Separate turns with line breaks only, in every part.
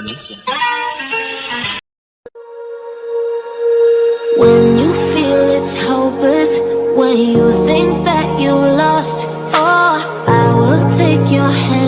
Indonesia.
When you feel it's hopeless, when you think that you lost, oh, I will take your hand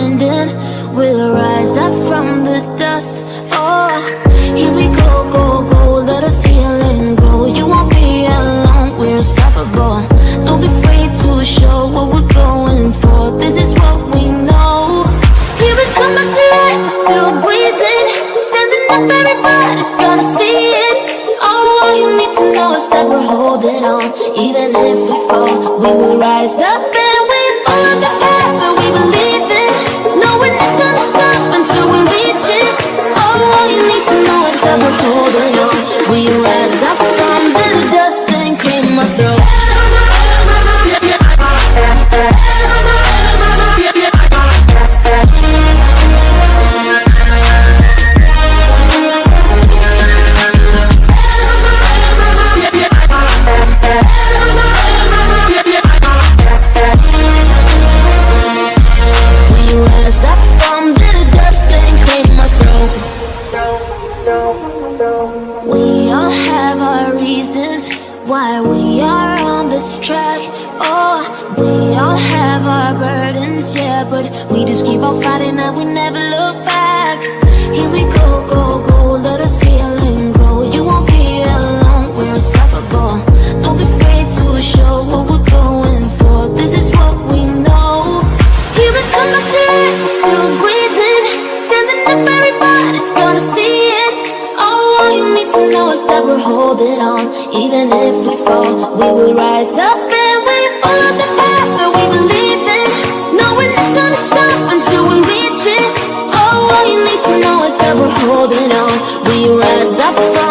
to know is that we're holding on. Even if we fall, we will rise up and we follow the path that we believe in. No, we're not gonna stop until we reach it. All you need to know is that we're holding on. We rise up why we are on this track. Oh, we all have our burdens, yeah, but we just keep on fighting and we never look back. Here we go, go, go, let us heal and grow. You won't be alone, we're unstoppable. Don't be afraid to show what we're going for. This is what we know. Here we come back to still breathing, standing up, everybody's gonna see know is that we're holding on. Even if we fall, we will rise up and we follow the path that we believe in. No, we're not gonna stop until we reach it. Oh, all you need to know is that we're holding on. We rise up